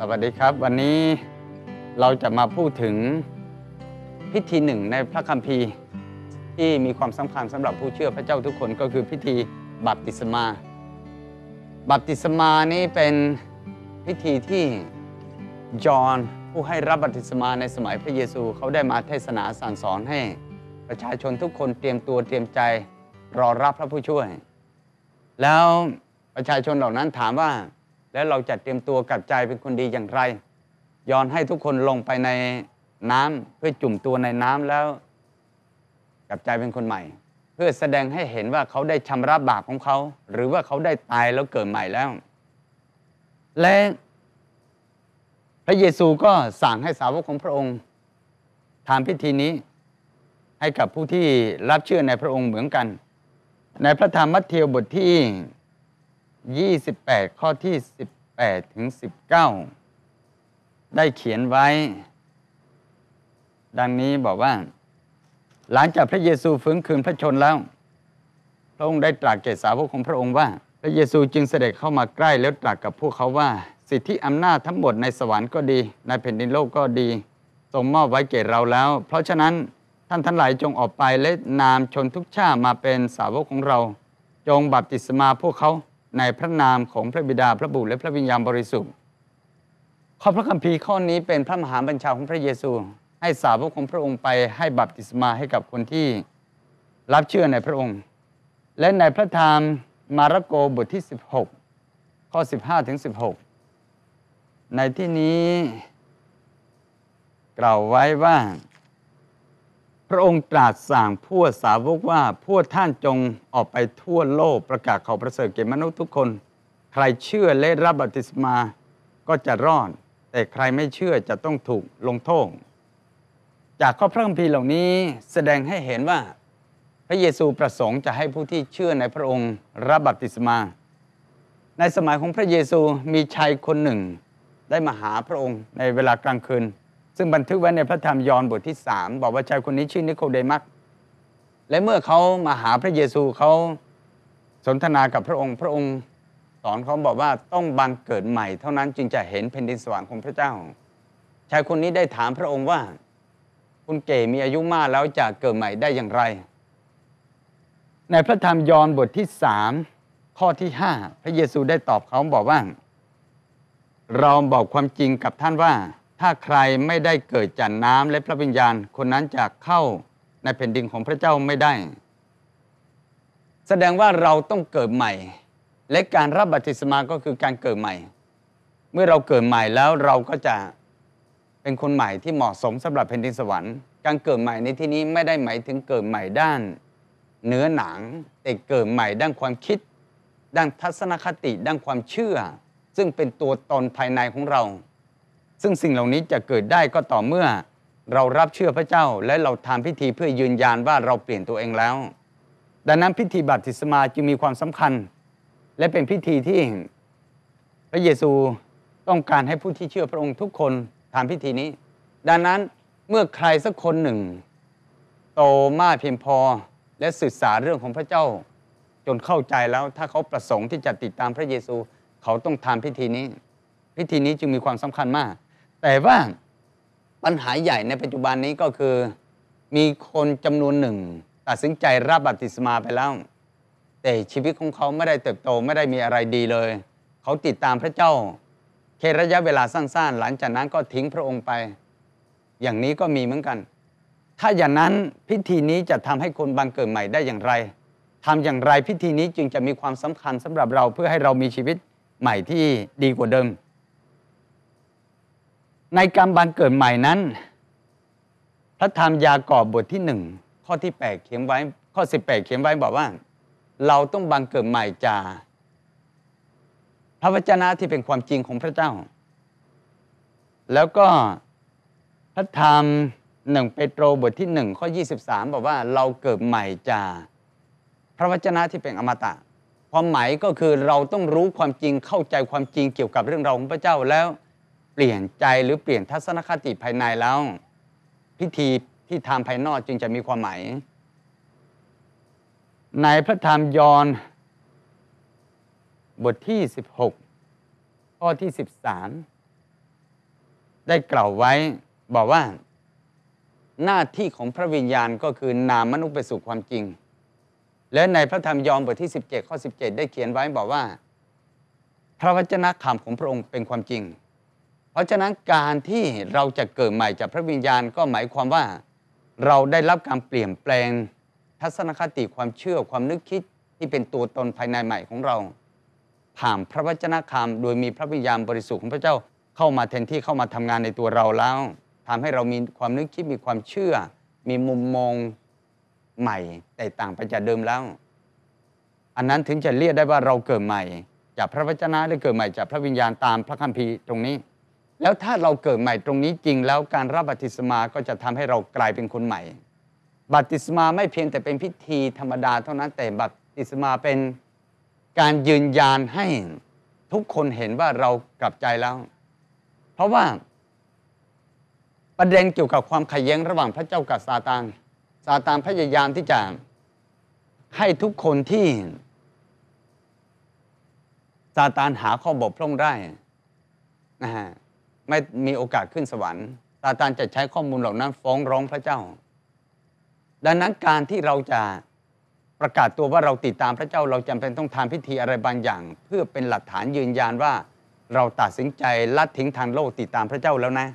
สวัสดีครับ วันนี้เราจะมาพูดถึงพิธีหนึ่งในพระคัมภีร์ที่มีความสำคัญสำหรับผู้เชื่อพระเจ้าทุกคนก็คือพิธีบัพติศมา บัพติศมานี้เป็นพิธีที่จอห์นผู้ให้รับบัพติศมาในสมัยพระเยซูเขาได้มาเทศนาสั่งสอนให้ประชาชนทุกคนเตรียมตัวเตรียมใจรอรับพระผู้ช่วย แล้วประชาชนเหล่านั้นถามว่า แล้วเราจะเตรียมตัวกลับใจเป็นคนดีอย่างไร ย้อนให้ทุกคนลงไปในน้ำเพื่อจุ่มตัวในน้ำแล้ว กลับใจเป็นคนใหม่ เพื่อแสดงให้เห็นว่าเขาได้ชำระบาปของเขา หรือว่าเขาได้ตายแล้วเกิดใหม่แล้ว และพระเยซูก็สั่งให้สาวกของพระองค์ทำพิธีนี้ให้กับผู้ที่รับเชื่อในพระองค์เหมือนกัน ในพระธรรมมัทธิวบทที่ 28 ข้อที่ 18 ถึง 19 ได้เขียนไว้ ดังนี้บอกว่า หลังจากพระเยซูฟื้นคืนพระชนแล้ว พระองค์ได้ตรัสแก่สาวกของพระองค์ว่า พระเยซูจึงเสด็จเข้ามาใกล้แล้วตรัสกับพวกเขาว่า สิทธิอำนาจทั้งหมดในสวรรค์ก็ดี ในแผ่นดินโลกก็ดีทรงมอบไว้แก่เราแล้ว เพราะฉะนั้นท่านทั้งหลายจงออกไปและนามชนทุกชาติมาเป็นสาวกของเรา จงบัพติศมาพวกเขา ในพระนามของพระบิดาพระบุตรและพระวิญญาณบริสุทธิ์ข้อพระคัมภีร์ข้อนี้เป็นพระมหาบัญชาของพระเยซู ให้สาวกของพระองค์ไปให้บัพติศมาให้กับคนที่รับเชื่อในพระองค์ และในพระธรรมมาระโกบทที่ 16 ข้อ 15 ถึง 16 ในที่นี้กล่าวไว้ว่า พระองค์ตรัสสั่งพวกสาวกว่าพวกท่านจงออกไปทั่วโลกประกาศข่าวประเสริฐแก่มนุษย์ทุกคน ใครเชื่อและรับบัพติศมาก็จะรอด แต่ใครไม่เชื่อจะต้องถูกลงโทษจากข้อพระคัมภีร์เหล่านี้แสดงให้เห็นว่า พระเยซูประสงค์จะให้ผู้ที่เชื่อในพระองค์รับบัพติศมา ในสมัยของพระเยซูมีชายคนหนึ่ง ได้มาหาพระองค์ในเวลากลางคืน ซึ่งบันทึกไว้ในพระธรรมยอห์นบทที่3บอกว่าชายคนนี้ชื่อนิโคเดมัสและเมื่อเขามาหาพระเยซูเขาสนทนากับพระองค์ พระองค์สอนเขาบอกว่าต้องบังเกิดใหม่ เท่านั้นจึงจะเห็นแผ่นดินสวรรค์ของพระเจ้า ชายคนนี้ได้ถามพระองค์ว่า คุณเก๋มีอายุมากแล้วจะเกิดใหม่ได้อย่างไร ในพระธรรมยอห์นบทที่สามข้อที่ห้าพระเยซูได้ตอบเขาบอกว่า เราบอกความจริงกับท่านว่า ถ้าใครไม่ได้เกิดจากน้ำและพระวิญญาณ คนนั้นจะเข้าในแผ่นดินของพระเจ้าไม่ได้ แสดงว่าเราต้องเกิดใหม่ และการรับบัพติศมาก็คือการเกิดใหม่ เมื่อเราเกิดใหม่แล้วเราก็จะเป็นคนใหม่ที่เหมาะสมสำหรับแผ่นดินสวรรค์การเกิดใหม่ในที่นี้ไม่ได้หมายถึงเกิดใหม่ด้านเนื้อหนังแต่เกิดใหม่ด้านความคิด ด้านทัศนคติด้านความเชื่อ ซึ่งเป็นตัวตนภายในของเรา ซึ่งสิ่งเหล่านี้จะเกิดได้ก็ต่อเมื่อ เรารับเชื่อพระเจ้าและเราทำพิธีเพื่อยืนยันว่าเราเปลี่ยนตัวเองแล้ว ดังนั้นพิธีบัพติศมาจึงมีความสำคัญ และเป็นพิธีที่พระเยซูต้องการให้ผู้ที่เชื่อพระองค์ทุกคนทำพิธีนี้ ดังนั้นเมื่อใครสักคนหนึ่ง โตมากเพียงพอและศึกษาเรื่องของพระเจ้า จนเข้าใจแล้วถ้าเขาประสงค์ที่จะติดตามพระเยซู เขาต้องทำพิธีนี้ พิธีนี้จึงมีความสำคัญมาก แต่ว่าปัญหาใหญ่ในปัจจุบันนี้ก็คือ มีคนจำนวนหนึ่ง ตัดสินใจรับบัพติศมาไปแล้ว แต่ชีวิตของเขาไม่ได้เติบโตไม่ได้มีอะไรดีเลย เขาติดตามพระเจ้าแค่ระยะเวลาสั้นๆ หลังจากนั้นก็ทิ้งพระองค์ไป อย่างนี้ก็มีเหมือนกัน ถ้าอย่างนั้นพิธีนี้จะทำให้คนบังเกิดใหม่ได้อย่างไรทำอย่างไรพิธีนี้จึงจะมีความสำคัญสำหรับเราเพื่อให้เรามีชีวิตใหม่ที่ดีกว่าเดิม ในการบังเกิดใหม่นั้น พระธรรมยากอบบทที่หนึ่งข้อที่แปดเขียนไว้ ข้อสิบแปดเขียนไว้บอกว่า เราต้องบังเกิดใหม่จากพระวจนะที่เป็นความจริงของพระเจ้า แล้วก็พระธรรมหนึ่งเปโตรบทที่หนึ่งข้อ 23 บอกว่าเราเกิดใหม่จากพระวจนะที่เป็นอมตะความหมายก็คือเราต้องรู้ความจริงเข้าใจความจริงเกี่ยวกับเรื่องราวของพระเจ้าแล้ว เปลี่ยนใจหรือเปลี่ยนทัศนคติภายในแล้ว พิธีที่ทำภายนอกจึงจะมีความหมาย ในพระธรรมยอห์นบทที่ 16 ข้อที่ 13 ได้กล่าวไว้บอกว่า หน้าที่ของพระวิญญาณก็คือนามมนุษย์ไปสู่ความจริง และในพระธรรมยอห์นบทที่ 17 ข้อ 17 ได้เขียนไว้บอกว่า พระวจนะคำของพระองค์เป็นความจริง เพราะฉะนั้นการที่เราจะเกิดใหม่จากพระวิญญาณก็หมายความว่า เราได้รับการเปลี่ยนแปลง ทัศนคติความเชื่อความนึกคิดที่เป็นตัวตนภายในใหม่ของเรา ผ่านพระวจนะคำโดยมีพระวิญญาณบริสุทธิ์ของพระเจ้าเข้ามาแทนที่เข้ามาทำงานในตัวเราแล้วทำให้เรามีความนึกคิดมีความเชื่อ มีมุมมองใหม่แตกต่างไปจากเดิมแล้ว อันนั้นถึงจะเรียกได้ว่าเราเกิดใหม่ จากพระวจนะหรือเกิดใหม่จากพระวิญญาณตามพระคัมภีร์ตรงนี้ แล้วถ้าเราเกิดใหม่ตรงนี้จริงแล้วการรับบัติศมาก็จะทำให้เรากลายเป็นคนใหม่ บัติศมาไม่เพียงแต่เป็นพิธีธรรมดาเท่านั้นแต่บัติศมาเป็นการยืนยันให้ทุกคนเห็นว่าเรากลับใจแล้ว เพราะว่าประเด็นเกี่ยวกับความขัดแย้งระหว่างพระเจ้ากับซาตานซาตานพยายามที่จะให้ทุกคนที่ซาตานหาข้อบกพร่องได้นะฮะ ไม่มีโอกาสขึ้นสวรรค์ซาตานจะใช้ข้อมูลเหล่านั้นฟ้องร้องพระเจ้า ดังนั้นการที่เราจะประกาศตัวว่าเราติดตามพระเจ้าเราจำเป็นต้องทำพิธีอะไรบางอย่าง เพื่อเป็นหลักฐานยืนยันว่าเราตัดสินใจละทิ้งทางโลกติดตามพระเจ้าแล้วนะ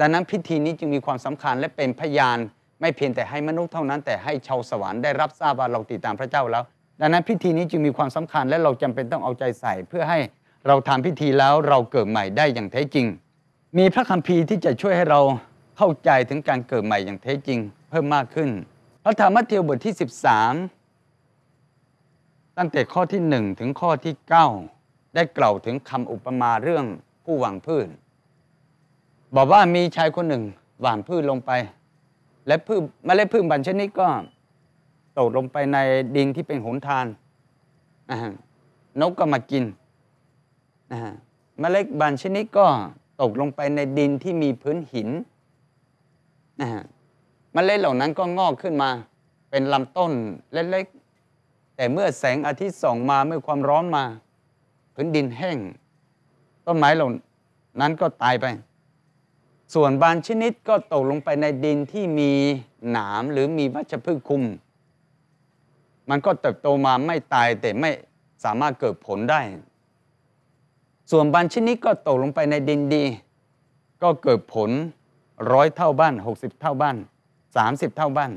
ดังนั้นพิธีนี้จึงมีความสำคัญและเป็นพยานไม่เพียงแต่ให้มนุษย์เท่านั้น แต่ให้ชาวสวรรค์ได้รับทราบว่าเราติดตามพระเจ้าแล้ว ดังนั้นพิธีนี้จึงมีความสำคัญและเราจำเป็นต้องเอาใจใส่เพื่อให้ เราทำพิธีแล้วเราเกิดใหม่ได้อย่างแท้จริง มีพระคัมภีร์ที่จะช่วยให้เราเข้าใจถึงการเกิดใหม่อย่างแท้จริง เพิ่มมากขึ้น พระธรรมมัทธิวบทที่ 13 ตั้งแต่ข้อที่ 1 ถึงข้อที่ 9 ได้กล่าวถึงคำอุปมาเรื่องผู้หวังพืชบอกว่ามีชายคนหนึ่งหว่านพืชลงไป และพืชเมล็ดพืชบางชนิดก็ตกลงไปในดินที่เป็นหนทานนะฮะนกก็มากิน นะฮะเมล็ดบางชนิดก็ตกลงไปในดินที่มีพื้นหินนะฮะเมล็ดเหล่านั้นก็งอกขึ้นมา เป็นลำต้นเล็กๆ แต่เมื่อแสงอาทิตย์ส่องมาเมื่อความร้อนมา พื้นดินแห้ง ต้นไม้เหล่านั้นก็ตายไป ส่วนบางชนิดก็ตกลงไปในดินที่มีหนามหรือมีวัชพืชคุม มันก็เติบโตมาไม่ตายแต่ไม่สามารถเกิดผลได้ ส่วนบางชนิดก็ตกลงไปในดินดี ก็เกิดผลร้อยเท่าบ้านหกสิบเท่าบ้านสามสิบเท่าบ้าน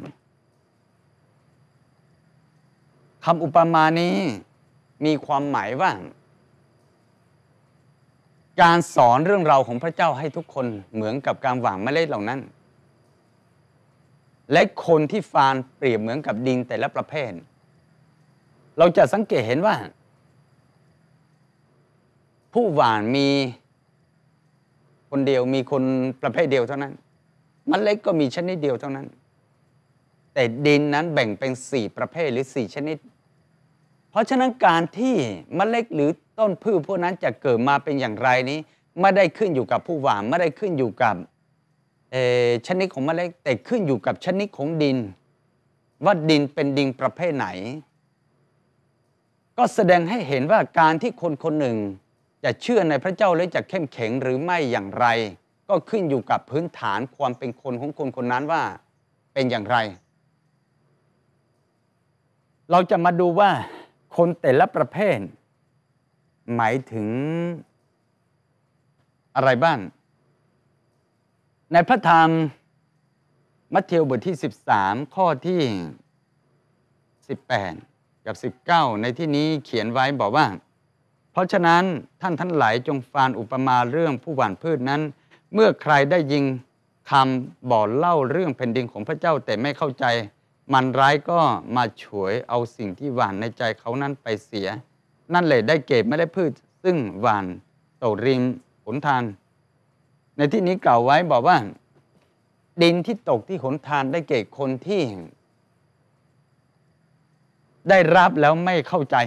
คำอุปมานี้มีความหมายว่า การสอนเรื่องราวของพระเจ้าให้ทุกคนเหมือนกับการหว่างเมล็ดเหล่านั้น และคนที่ฟานเปรียบเหมือนกับดินแต่ละประเภท เราจะสังเกตเห็นว่า ผู้หว่านมีคนเดียวมีคนประเภทเดียวเท่านั้นมเมล็ดก็มีชนิดเดียวเท่านั้น แต่ดินนั้นแบ่งเป็นสี่ประเภทหรือสี่ชนิด เพราะฉะนั้นการที่มเมล็ดหรือต้นพืชพวกนั้นจะเกิดมาเป็นอย่างไรนี้ไม่ได้ขึ้นอยู่กับผู้หว่านไม่ได้ขึ้นอยู่กับชนิดของเมล็ดแต่ขึ้นอยู่กับชนิดของดิน ว่าดินเป็นดินประเภทไหน ก็แสดงให้เห็นว่าการที่คนคนหนึ่ง จะเชื่อในพระเจ้าและจะเข้มแข็งหรือไม่อย่างไร ก็ขึ้นอยู่กับพื้นฐานความเป็นคนของคนคนนั้นว่าเป็นอย่างไร เราจะมาดูว่าคนแต่ละประเภท หมายถึงอะไรบ้าง ในพระธรรมมัทธิวบทที่ 13 ข้อที่ 18 กับ 19 ในที่นี้เขียนไว้บอกว่า ราะฉะนั้นท่านทั้งหลายจงฟานอุปมาเรื่องผู้หว่านพืชนั้น เมื่อใครได้ยิงคำบ่อเล่าเรื่องแผ่นดินของพระเจ้าแต่ไม่เข้าใจ มันร้ายก็มาฉวยเอาสิ่งที่หวานในใจเขานั้นไปเสีย นั่นเลยได้เก็บไม่ได้พืช ซึ่งหวานตกริมหนทานในที่นี้กล่าวไว้บอกว่า ดินที่ตกที่หนทานได้เก็บคนที่ ได้รับแล้วไม่เข้าใจ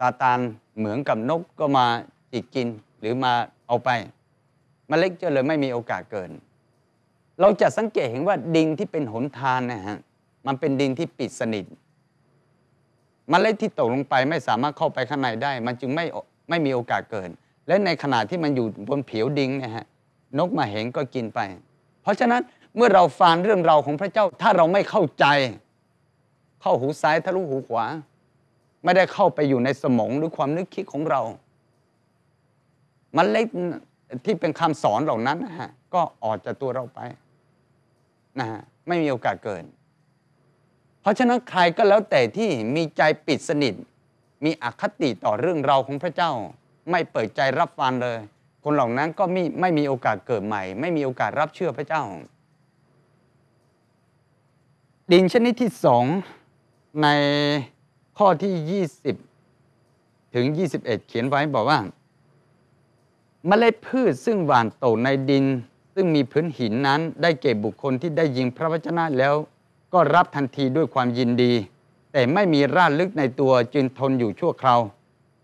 ตาตานเหมือนกับนกก็มาจิกกินหรือมาเอาไปมเมล็ดจะเลยไม่มีโอกาสเกิน เราจะสังเกตเห็นว่าดินที่เป็นหนทานนะฮะมันเป็นดินที่ปิดสนิทมเมล็ดที่ตกลงไปไม่สามารถเข้าไปข้างในได้ มันจึงไม่ไม่มีโอกาสเกิดและในขณะที่มันอยู่บนผิวดินนี่ยฮะนกมาเห็นก็กินไป เพราะฉะนั้นเมื่อเราฟังเรื่องราวของพระเจ้าถ้าเราไม่เข้าใจ เข้าหูซ้ายทะลุหูขวา ไม่ได้เข้าไปอยู่ในสมองหรือความนึกคิดของเรา มันเล็กที่เป็นคำสอนเหล่านั้นนะฮะก็ออกจากตัวเราไปนะฮะไม่มีโอกาสเกิดเพราะฉะนั้นใครก็แล้วแต่ที่มีใจปิดสนิท มีอคติต่อเรื่องเราของพระเจ้า ไม่เปิดใจรับฟังเลย คนเหล่านั้นก็ไม่ไม่มีโอกาสเกิดใหม่ ไม่มีโอกาสรับเชื่อพระเจ้า ดินชนิดที่สองใน ข้อที่ 20 ถึง 21 เขียนไว้บอกว่าเมล็ดพืชซึ่งหว่านตกในดิน ซึ่งมีพื้นหินนั้น ได้เก็บบุคคลที่ได้ยิงพระวจนะแล้ว ก็รับทันทีด้วยความยินดี แต่ไม่มีรากลึกในตัวจึงทนอยู่ชั่วคราว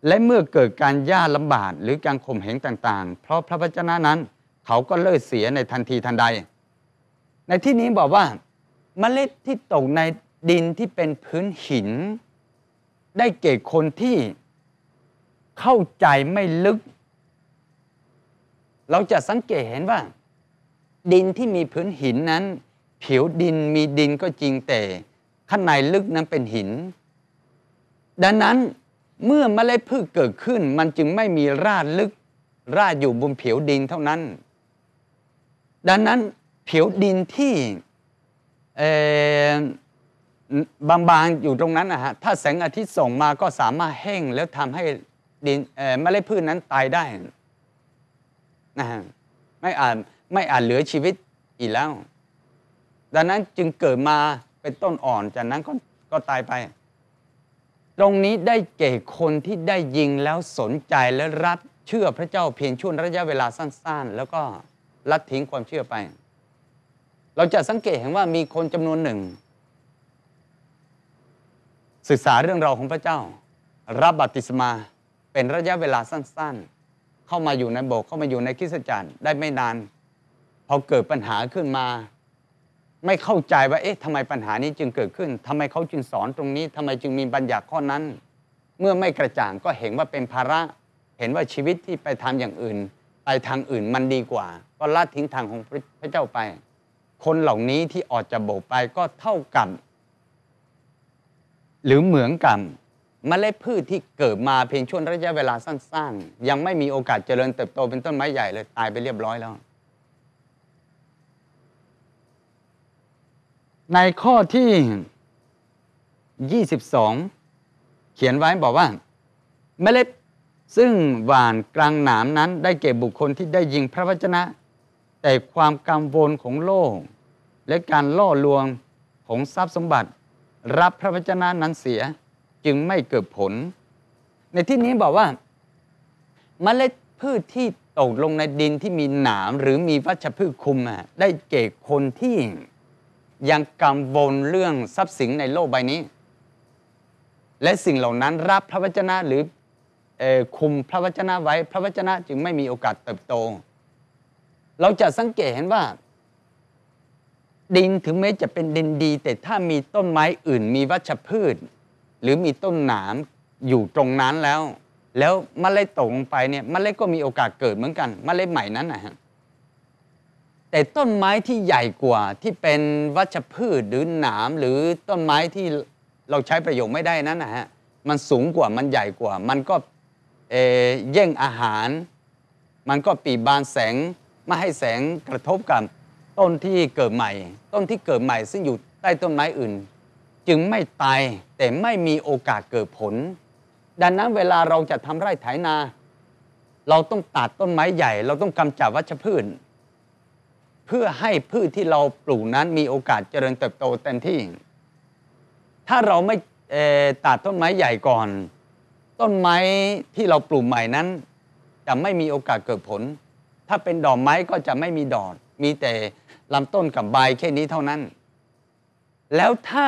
และเมื่อเกิดการย่าลำบากหรือการข่มเหงต่างๆ เพราะพระวจนะนั้น เขาก็เลิกเสียในทันทีทันใด ในที่นี้บอกว่าเมล็ดที่ตกในดินที่เป็นพื้นหิน ได้เก่คนที่เข้าใจไม่ลึก เราจะสังเกตเห็นว่า ดินที่มีพื้นหินนั้น ผิวดินมีดินก็จริงแต่ ข้างในลึกนั้นเป็นหิน ดังนั้นเมื่อเมล็ดพืชเกิดขึ้น มันจึงไม่มีรากลึก รากอยู่บนผิวดินเท่านั้น ดังนั้นผิวดินที่ บางๆอยู่ตรงนั้นนะฮะถ้าแสงอาทิตย์ส่งมาก็สามารถแห้งแล้วทำให้ดินเมล็ดพืชนนั้นตายได้นะฮะไม่อาจไม่อาจเหลือชีวิตอีกแล้ว ดังนั้นจึงเกิดมาเป็นต้นอ่อนจากนั้นก็ก็ตายไป ตรงนี้ได้เก่คนที่ได้ยิงแล้วสนใจและรับเชื่อพระเจ้าเพียงช่วงระยะเวลาสั้น ๆ แล้วก็ลัดทิ้งความเชื่อไป เราจะสังเกตเห็นว่ามีคนจำนวนหนึ่ง ศึกษาเรื่องราวของพระเจ้า รับบัติศมาเป็นระยะเวลาสั้นๆ เข้ามาอยู่ในโบสถ์เข้ามาอยู่ในคริสตจักรได้ไม่นาน พอเกิดปัญหาขึ้นมา ไม่เข้าใจว่าเอ๊ะทำไมปัญหานี้จึงเกิดขึ้นทำไมเขาจึงสอนตรงนี้ทำไมจึงมีบัญญัติข้อนั้น เมื่อไม่กระจ่างก็เห็นว่าเป็นภาระ เห็นว่าชีวิตที่ไปทำอย่างอื่น ไปทางอื่นมันดีกว่า ก็ละทิ้งทางของพระเจ้าไป คนเหล่านี้ที่ออกจากโบสถ์ไปก็เท่ากับ หรือเหมือนกับเมล็ดพืชที่เกิดมาเพียงช่วงระยะเวลาสั้นๆ ยังไม่มีโอกาสเจริญเติบโตเป็นต้นไม้ใหญ่เลยตายไปเรียบร้อยแล้ว ในข้อที่ 22 เขียนไว้บอกว่าเมล็ดซึ่งหวานกลางหนามนั้นได้เก็บบุคคลที่ได้ยิงพระวจนะ แต่ความกังวลของโลก และการล่อลวงของทรัพย์สมบัติ รับพระวจนะนั้นเสียจึงไม่เกิดผล ในที่นี้บอกว่าเมล็ดพืชที่ตกลงในดินที่มีหนามหรือมีวัชพืชคุมได้เก่คนที่ยังกังวลเรื่องทรัพย์สินในโลกใบนี้ และสิ่งเหล่านั้นรับพระวจนะหรือคุมพระวจนะไว้ พระวจนะจึงไม่มีโอกาสเติบโต เราจะสังเกตเห็นว่า ดินถึงแม้จะเป็นดินดี แต่ถ้ามีต้นไม้อื่น มีวัชพืช หรือมีต้นหนามอยู่ตรงนั้นแล้ว แล้วมเมล็ดตกลงไปเนี่ยมเมล็ดก็มีโอกาสเกิดเหมือนกันมเมล็ดใหม่นั้นนะฮะแต่ต้นไม้ที่ใหญ่กว่าที่เป็นวัชพืชหรือหนามหรือต้นไม้ที่เราใช้ประโยชน์ไม่ได้นั้นนะฮะมันสูงกว่ามันใหญ่กว่า มันก็เแย่งอาหาร มันก็ปีบานแสงไม่ให้แสงกระทบกับ ต้นที่เกิดใหม่ ต้นที่เกิดใหม่ ซึ่งอยู่ใต้ต้นไม้อื่น จึงไม่ตายแต่ไม่มีโอกาสเกิดผล ดังนั้นเวลาเราจะทำไร่ไถนา เราต้องตัดต้นไม้ใหญ่ เราต้องกำจัดวัชพืชเพื่อให้พืชที่เราปลูกนั้นมีโอกาสเจริญเติบโตเต็มที่ ถ้าเราไม่ตัดต้นไม้ใหญ่ก่อน ต้นไม้ที่เราปลูกใหม่นั้น จะไม่มีโอกาสเกิดผล ถ้าเป็นดอกไม้ก็จะไม่มีดอกมีแต่ ลำต้นกับใบแค่นี้เท่านั้น แล้วถ้า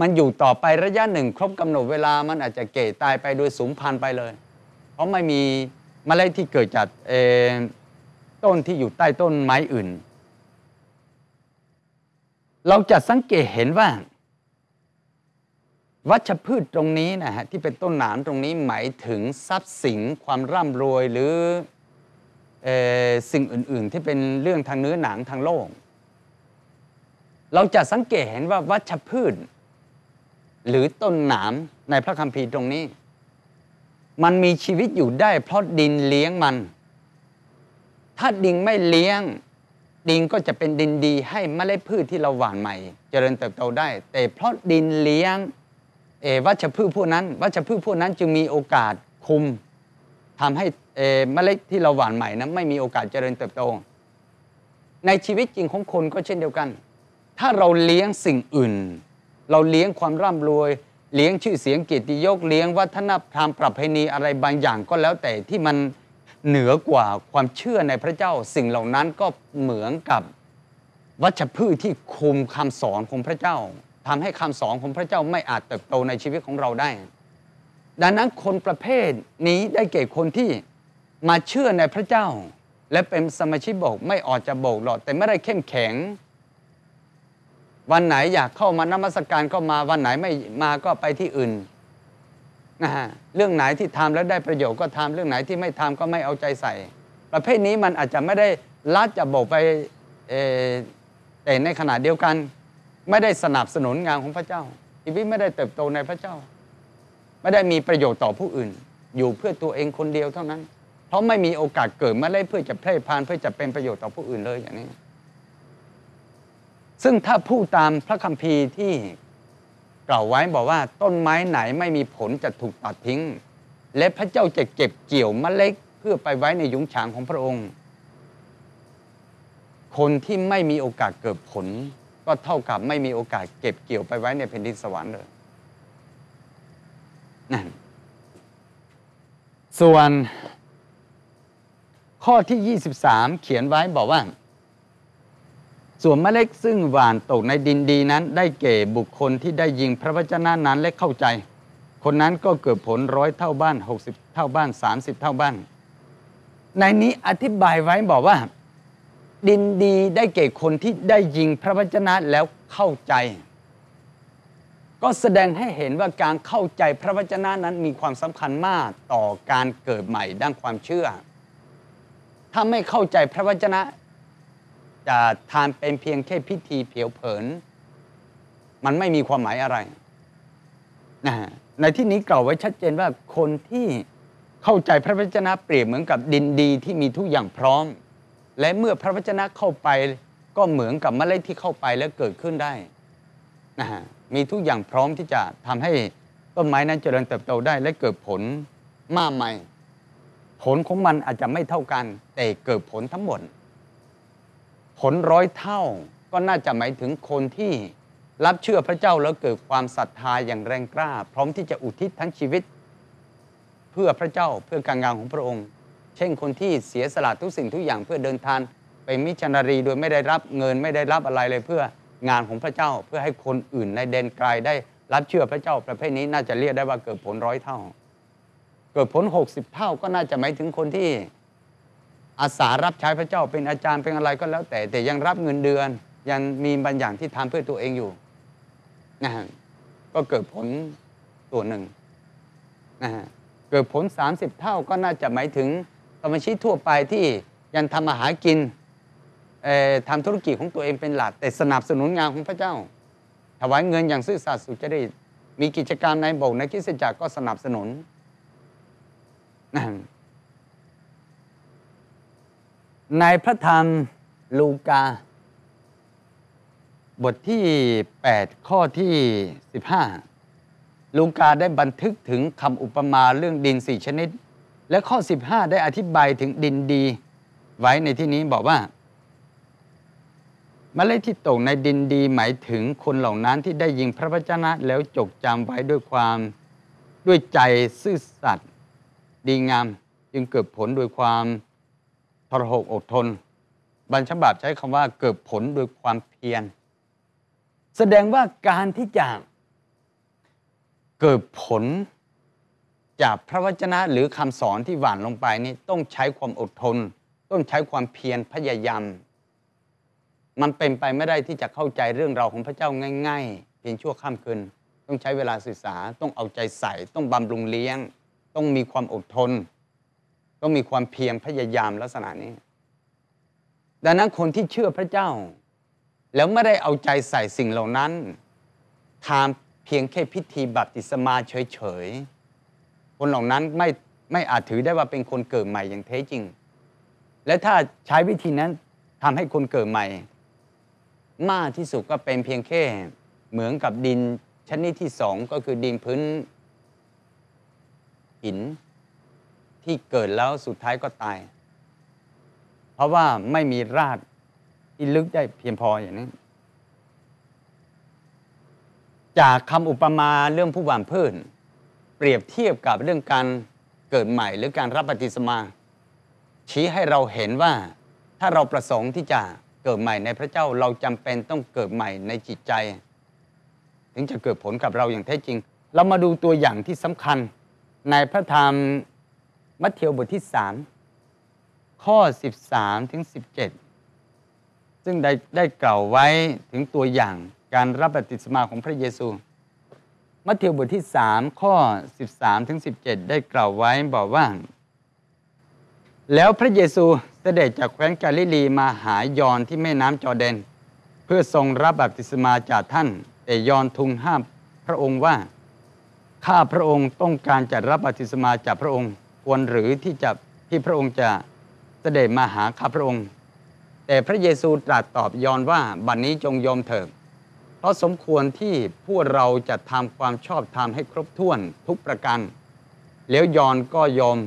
มันอยู่ต่อไประยะหนึ่ง ครบกำหนดเวลามันอาจจะเก่ตายไปโดยสูญพันธุ์ไปเลย เพราะไม่มีมเมล็ดที่เกิดจากต้นที่อยู่ใต้ต้นไม้อื่น เราจะสังเกตเห็นว่า วัชพืชตรงนี้นะฮะที่เป็นต้นหนามตรงนี้หมายถึงทรัพย์สินความร่ำรวยหรือเออ สิ่งอื่น ๆ ที่เป็นเรื่องทางเนื้อหนังทางโลก เราจะสังเกตเห็นว่าวัชพืช หรือต้นหนามในพระคัมภีร์ตรงนี้ มันมีชีวิตอยู่ได้ เพราะดินเลี้ยงมัน ถ้าดินไม่เลี้ยง ดินก็จะเป็นดินดีให้เมล็ดพืชที่เราหว่านใหม่ เจริญเติบโตได้ แต่เพราะดินเลี้ยงวัชพืชพวกนั้น วัชพืชพวกนั้นจึงมีโอกาสคุม ทำให้เมล็ดที่เราหว่านใหม่นั้นไม่มีโอกาสเจริญเติบโต ในชีวิตจริงของคนก็เช่นเดียวกัน ถ้าเราเลี้ยงสิ่งอื่น เราเลี้ยงความร่ำรวย เลี้ยงชื่อเสียงเกียรติยศเลี้ยงวัฒนธรรมประเพณีอะไรบางอย่างก็แล้วแต่ที่มันเหนือกว่าความเชื่อในพระเจ้า สิ่งเหล่านั้นก็เหมือนกับวัชพืชที่คุมคำสอนของพระเจ้าทำให้คำสอนของพระเจ้าไม่อาจเติบโตในชีวิตของเราได้ ดังนั้นคนประเภทนี้ได้แก่คนที่มาเชื่อในพระเจ้า และเป็นสมาชิกโบสถ์ไม่ออกจะโบสถ์หรอกแต่ไม่ได้เข้มแข็ง วันไหนอยากเข้ามานมัสการก็มาวันไหนไม่มาก็ไปที่อื่นนะฮะเรื่องไหนที่ทำแล้วได้ประโยชน์ก็ทำเรื่องไหนที่ไม่ทำก็ไม่เอาใจใส่ ประเภทนี้มันอาจจะไม่ได้ลัดจะโบกไปแต่ในขณะเดียวกัน ไม่ได้สนับสนุนงานของพระเจ้าชีวิตไม่ได้เติบโตในพระเจ้า ไม่ได้มีประโยชน์ต่อผู้อื่น อยู่เพื่อตัวเองคนเดียวเท่านั้น เพราะไม่มีโอกาสเกิดมาเลยเพื่อจะแพร่พานเพื่อจะเป็นประโยชน์ต่อผู้อื่นเลยอย่างนี้ ซึ่งถ้าพูดตามพระคัมภีร์ที่กล่าวไว้บอกว่าต้นไม้ไหนไม่มีผลจะถูกตัดทิ้ง และพระเจ้าจะเก็บเกี่ยวเมล็ดเพื่อไปไว้ในยุ้งฉางของพระองค์ คนที่ไม่มีโอกาสเกิดผล ก็เท่ากับไม่มีโอกาสเก็บเกี่ยวไปไว้ในแผ่นดินสวรรค์เลย นั่นส่วนข้อที่ 23 เขียนไว้บอกว่า ส่วนเมล็ดซึ่งหวานตกในดินดีนั้น ได้เก่บุคคลที่ได้ยิงพระวจนะนั้นและเข้าใจ คนนั้นก็เกิดผลร้อยเท่าบ้าน 60 เท่าบ้าน 30 เท่าบ้าน ในนี้อธิบายไว้บอกว่า ดินดีได้เก่คนที่ได้ยิงพระวจนะแล้วเข้าใจ ก็แสดงให้เห็นว่าการเข้าใจพระวจนะนั้นมีความสำคัญมากต่อการเกิดใหม่ด้านความเชื่อ ถ้าไม่เข้าใจพระวจนะ จะทานเป็นเพียงแค่พิธีเผียวเผิน มันไม่มีความหมายอะไรนะในที่นี้กล่าวไว้ชัดเจนว่าคนที่เข้าใจพระวจนะเปรียบเหมือนกับดินดีที่มีทุกอย่างพร้อม และเมื่อพระวจนะเข้าไปก็เหมือนกับเมล็ดที่เข้าไปแล้วเกิดขึ้นได้นะฮะ มีทุกอย่างพร้อมที่จะทำให้ต้นไม้นั้นเจริญเติบโตได้และเกิดผลมากมายผลของมันอาจจะไม่เท่ากัน แต่เกิดผลทั้งหมด ผลร้อยเท่าก็น่าจะหมายถึงคนที่รับเชื่อพระเจ้าแล้วเกิดความศรัทธาอย่างแรงกล้า พร้อมที่จะอุทิศทั้งชีวิต เพื่อพระเจ้าเพื่อการงานของพระองค์ เช่นคนที่เสียสละทุกสิ่งทุกอย่างเพื่อเดินทางไปมิชชันนารีโดยไม่ได้รับเงินไม่ได้รับอะไรเลยเพื่อ งานของพระเจ้าเพื่อให้คนอื่นในแดนไกลได้รับเชื่อพระเจ้าประเภทนี้น่าจะเรียกได้ว่าเกิดผลร้อยเท่า เกิดผล 60 เท่าก็น่าจะหมายถึงคนที่อาสารับใช้พระเจ้าเป็นอาจารย์เป็นอะไรก็แล้วแต่ แต่ยังรับเงินเดือน ยังมีบางอย่างที่ทำเพื่อตัวเองอยู่นะฮะก็เกิดผลตัวหนึ่งนะฮะเกิดผล 30 เท่าก็น่าจะหมายถึงสมาชิกทั่วไปที่ยังทำมาหากิน ทำธุรกิจของตัวเองเป็นหลัก แต่สนับสนุนงานของพระเจ้า ถวายเงินอย่างซื่อสัตย์สุจริตมีกิจการในโบสถ์ในคริสตจักรก็สนับสนุนนในพระธรรมลูกา บทที่ 8 ข้อที่ 15 ลูกาได้บันทึกถึงคำอุปมาเรื่องดินสี่ชนิด และข้อ 15 ได้อธิบายถึงดินดี ไว้ในที่นี้บอกว่า เมล็ดที่ตกในดินดีหมายถึงคนเหล่านั้นที่ได้ยิงพระวจนะแล้วจดจำไว้ด้วยความด้วยใจซื่อสัตย์ดีงาม จึงเกิดผลโดยความทรหกอดทน บรรฉบับใช้คำว่าเกิดผลโดยความเพียร แสดงว่าการที่จะเกิดผลจากพระวจนะหรือคำสอนที่หวานลงไปนี่ต้องใช้ความอดทน ต้องใช้ความเพียรพยายาม มันเป็นไปไม่ได้ที่จะเข้าใจเรื่องราวของพระเจ้าง่าย ๆ เพียงชั่วข้ามคืนต้องใช้เวลาศึกษาต้องเอาใจใส่ ต้องบำรุงเลี้ยง ต้องมีความอดทน ต้องมีความเพียรพยายามลักษณะนี้ ดังนั้นคนที่เชื่อพระเจ้า แล้วไม่ได้เอาใจใส่สิ่งเหล่านั้นทำเพียงแค่พิธีบัพติศมาเฉยๆคนเหล่านั้นไม่ไม่อาจถือได้ว่าเป็นคนเกิดใหม่อย่างแท้จริง และถ้าใช้วิธีนั้นทำให้คนเกิดใหม่ มากที่สุดก็เป็นเพียงแค่เหมือนกับดินชนิดที่สองก็คือดินพื้นหินที่เกิดแล้วสุดท้ายก็ตาย เพราะว่าไม่มีรากที่ลึกได้เพียงพออย่างนี้ จากคำอุปมาเรื่องผู้หว่านพืชเปรียบเทียบกับเรื่องการเกิดใหม่หรือการรับปฏิสมา ชี้ให้เราเห็นว่าถ้าเราประสงค์ที่จะ เกิดใหม่ในพระเจ้าเราจำเป็นต้องเกิดใหม่ในจิตใจ ถึงจะเกิดผลกับเราอย่างแท้จริง เรามาดูตัวอย่างที่สำคัญ ในพระธรรมมัทธิวบทที่3ข้อ 13ถึง17 ซึ่งได้ได้กล่าวไว้ถึงตัวอย่างการรับบัพติศมาของพระเยซู มัทธิวบทที่ 3 ข้อ 13ถึง17 ได้กล่าวไว้บอกว่า แล้วพระเยซูเสด็จจากแคว้นกาลิลีมาหายอนที่แม่น้ำจอร์แดน เพื่อทรงรับบัพติศมาจากท่าน แต่ยอนทูลห้ามพระองค์ว่า ข้าพระองค์ต้องการจะรับบัพติศมาจากพระองค์ ควรหรือที่จะที่พระองค์จะเสด็จมาหาข้าพระองค์ แต่พระเยซูตรัสตอบยอนว่าบัดนนี้จงยอมเถิดเพราะสมควรที่พวกเราจะทำความชอบธรรมให้ครบถ้วนทุกประการแล้วยอนก็ยอม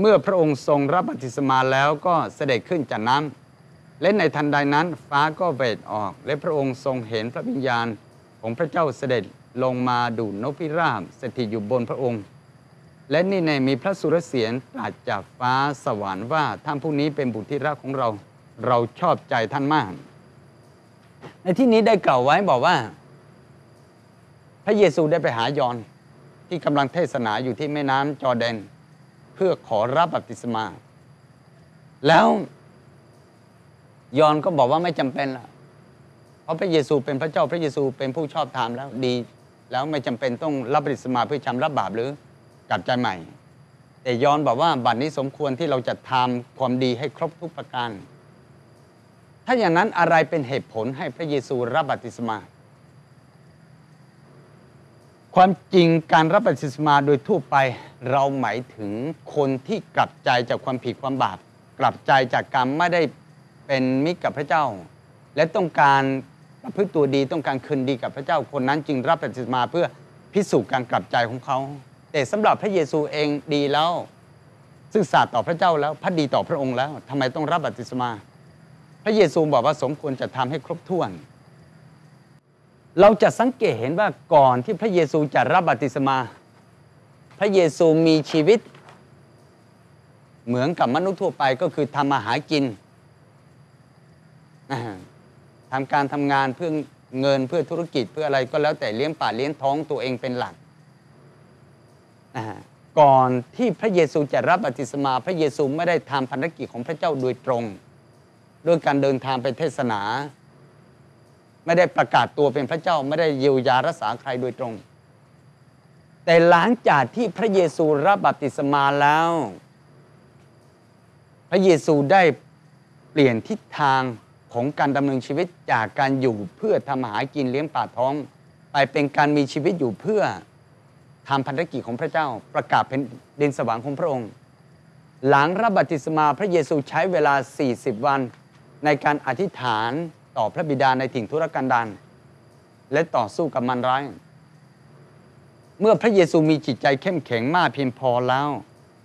เมื่อพระองค์ทรงรับบัพติศมาแล้วก็เสด็จขึ้นจากน้ำและในทันใดนั้นฟ้าก็เวดออก และพระองค์ทรงเห็นพระวิญญาณของพระเจ้าเสด็จลงมาดูดนกพิราบสถิตอยู่บนพระองค์ และนี่ในมีพระสุรเสียงตรัสจากฟ้าสวรรค์ว่าท่านผู้นี้เป็นบุตรที่รักของเรา เราชอบใจท่านมาก ในที่นี้ได้กล่าวไว้บอกว่า พระเยซูได้ไปหายอนที่กำลังเทศนาอยู่ที่แม่น้ำจอแดน เพื่อขอรับบัพติศมา แล้วยอนก็บอกว่าไม่จำเป็นละเพราะพระเยซูเป็นพระเจ้าพระเยซูเป็นผู้ชอบธรรมแล้วดี แล้วไม่จำเป็นต้องรับบัพติศมาเพื่อชำระบาปหรือกลับใจใหม่ แต่ยอนบอกว่าบัดนี้สมควรที่เราจะทำความดีให้ครบทุกประการถ้าอย่างนั้นอะไรเป็นเหตุผลให้พระเยซูรับบัพติศมา ความจริงการรับบัพติศมาโดยทั่วไป เราหมายถึงคนที่กลับใจจากความผิดความบาปกลับใจจากการไม่ได้เป็นมิตรกับพระเจ้า และต้องการประพฤติตัวดีต้องการคืนดีกับพระเจ้า คนนั้นจึงรับบัพติศมาเพื่อพิสูจน์การกลับใจของเขา แต่สำหรับพระเยซูเองดีแล้วซื่อสัตย์ต่อพระเจ้าแล้วพัดดีต่อพระองค์แล้วทำไมต้องรับบัพติศมา พระเยซูบอกว่าสมควรจะทำให้ครบถ้วน เราจะสังเกตเห็นว่าก่อนที่พระเยซูจะรับบัติศมา พระเยซูมีชีวิต เหมือนกับมนุษย์ทั่วไปก็คือทำมาหากินทำการทำงานเพื่อเงินเพื่อธุรกิจเพื่ออะไรก็แล้วแต่เลี้ยงป่าเลี้ยงท้องตัวเองเป็นหลักก่อนที่พระเยซูจะรับบัติศมา พระเยซูไม่ได้ทำภารกิจของพระเจ้าโดยตรง ด้วยการเดินทางไปเทศนา ไม่ได้ประกาศตัวเป็นพระเจ้าไม่ได้เยียวยารักษาใครโดยตรง แต่หลังจากที่พระเยซูรับบัพติศมาแล้ว พระเยซูได้เปลี่ยนทิศทางของการดำเนินชีวิตจากการอยู่เพื่อทำอาหากินเลี้ยงปากท้อง ไปเป็นการมีชีวิตอยู่เพื่อทำภารกิจของพระเจ้า ประกาศเป็นดินสว่างของพระองค์ หลังรับบัพติศมาพระเยซูใช้เวลา 40 วันในการอธิษฐาน ต่อพระบิดาในถิ่นทุรกันดารและต่อสู้กับมันร้าย เมื่อพระเยซูมีจิตใจเข้มแข็งมากเพียงพอแล้ว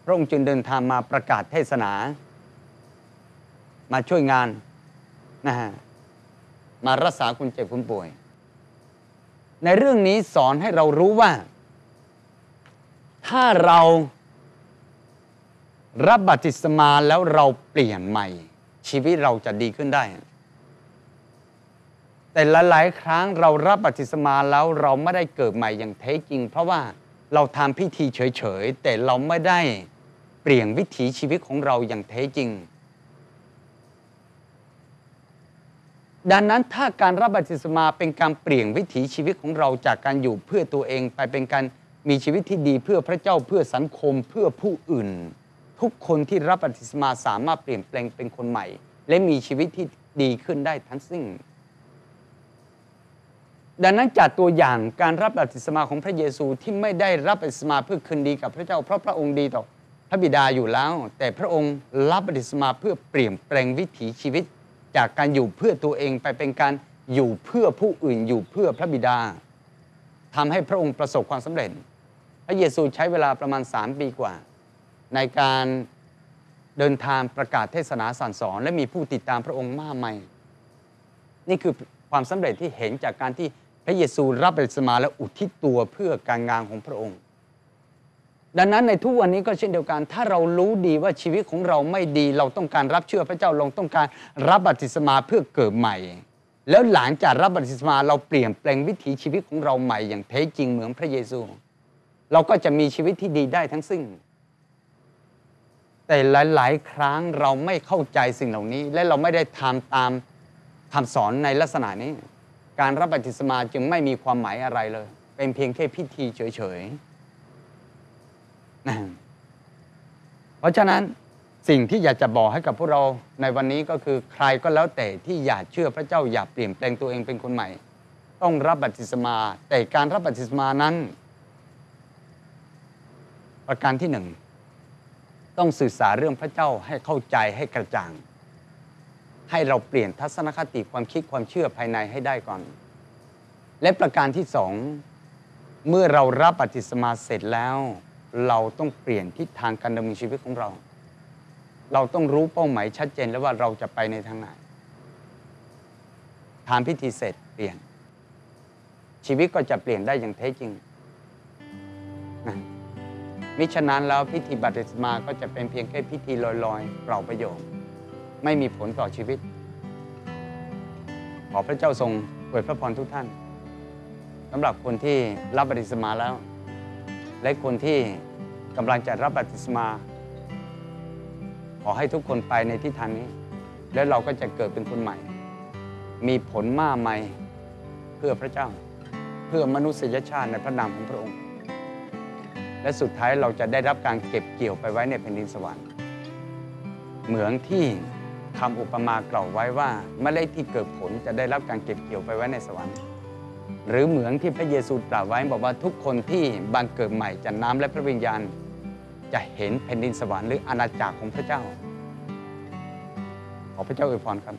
พระองค์จึงเดินทางมาประกาศเทศนา มาช่วยงานนะฮะมารักษาคนเจ็บคนป่วย ในเรื่องนี้สอนให้เรารู้ว่า ถ้าเรารับบัติศมาแล้วเราเปลี่ยนใหม่ ชีวิตเราจะดีขึ้นได้ แต่หลายๆครั้งเรารับบัพติศมาแล้วเราไม่ได้เกิดใหม่อย่างแท้จริง เพราะว่าเราทำพิธีเฉยๆ แต่เราไม่ได้เปลี่ยนวิถีชีวิตของเราอย่างแท้จริง ดังนั้นถ้าการรับบัพติศมาเป็นการเปลี่ยนวิถีชีวิตของเราจากการอยู่เพื่อตัวเองไปเป็นการมีชีวิตที่ดีเพื่อพระเจ้าเพื่อสังคมเพื่อผู้อื่น ทุกคนที่รับบัพติศมาสามารถเปลี่ยนแปลงเป็นคนใหม่ และมีชีวิตที่ดีขึ้นได้ทั้งสิ้น ดังนั้นจากตัวอย่างการรับบัพติศมาของพระเยซูที่ไม่ได้รับบัพติศมาเพื่อคืนดีกับพระเจ้า เพราะพระองค์ดีต่อพระบิดาอยู่แล้ว แต่พระองค์รับบัพติศมาเพื่อเปลี่ยนแปลงวิถีชีวิต จากการอยู่เพื่อตัวเองไปเป็นการอยู่เพื่อผู้อื่นอยู่เพื่อพระบิดาทำให้พระองค์ประสบความสำเร็จ พระเยซูใช้เวลาประมาณ 3 ปีกว่า ในการเดินทางประกาศเทศนาสั่งสอน และมีผู้ติดตามพระองค์มากมายนี่คือความสำเร็จที่เห็นจากการที่ พระเยซูรับบัพติศมาและอุทิศตัวเพื่อการงานของพระองค์ ดังนั้นในทุกวันนี้ก็เช่นเดียวกัน ถ้าเรารู้ดีว่าชีวิตของเราไม่ดี เราต้องการรับเชื่อพระเจ้าเราต้องการรับบัพติศมาเพื่อเกิดใหม่ แล้วหลังจากรับบัพติศมาเราเปลี่ยนแปลงวิถีชีวิตของเราใหม่ อย่างแท้จริงเหมือนพระเยซู เราก็จะมีชีวิตที่ดีได้ทั้งสิ้นแต่หลาย ๆ ครั้งเราไม่เข้าใจสิ่งเหล่านี้ และเราไม่ได้ทำตามคำสอนในลักษณะนี้ การรับบัพติศมาจึงไม่มีความหมายอะไรเลย เป็นเพียงแค่พิธีเฉยๆนะเพราะฉะนั้นสิ่งที่อยากจะบอกให้กับพวกเราในวันนี้ก็คือใครก็แล้วแต่ที่อยากเชื่อพระเจ้าอยากเปลี่ยนแปลงตัวเองเป็นคนใหม่ ต้องรับบัพติศมา แต่การรับบัพติศมานั้น ประการที่หนึ่งต้องสื่อสารเรื่องพระเจ้าให้เข้าใจให้กระจ่าง ให้เราเปลี่ยนทัศนคติความคิดความเชื่อภายในให้ได้ก่อน และประการที่สองเมื่อเรารับบัพติศมาเสร็จแล้ว เราต้องเปลี่ยนทิศทางการดำเนินชีวิตของเรา เราต้องรู้เป้าหมายชัดเจนแล้วว่าเราจะไปในทางไหนทานพิธีเสร็จเปลี่ยน ชีวิตก็จะเปลี่ยนได้อย่างแท้จริงนะมิฉะนั้นแล้วพิธีบัพติศมาก็จะเป็นเพียงแค่พิธีลอยๆเปล่าประโยชน์ ไม่มีผลต่อชีวิต ขอพระเจ้าทรงอวยพระพรทุกท่านสำหรับคนที่รับบัติศมาแล้ว และคนที่กำลังจะรับบัติศมา ขอให้ทุกคนไปในทิศทางนี้ แล้วเราก็จะเกิดเป็นคนใหม่ มีผลมากมายเพื่อพระเจ้า เพื่อมนุษยชาติในพระนามของพระองค์ และสุดท้ายเราจะได้รับการเก็บเกี่ยวไปไว้ในแผ่นดินสวรรค์เหมือนที่ คำอุปมากล่าวไว้ว่าเมล็ดที่เกิดผลจะได้รับการเก็บเกี่ยวไปไว้ในสวรรค์ หรือเหมือนที่พระเยซูตรัสไว้บอกว่าทุกคนที่บังเกิดใหม่จากน้ำและพระวิญญาณ จะเห็นแผ่นดินสวรรค์หรืออาณาจักรของพระเจ้า ขอพระเจ้าอวยพรครับ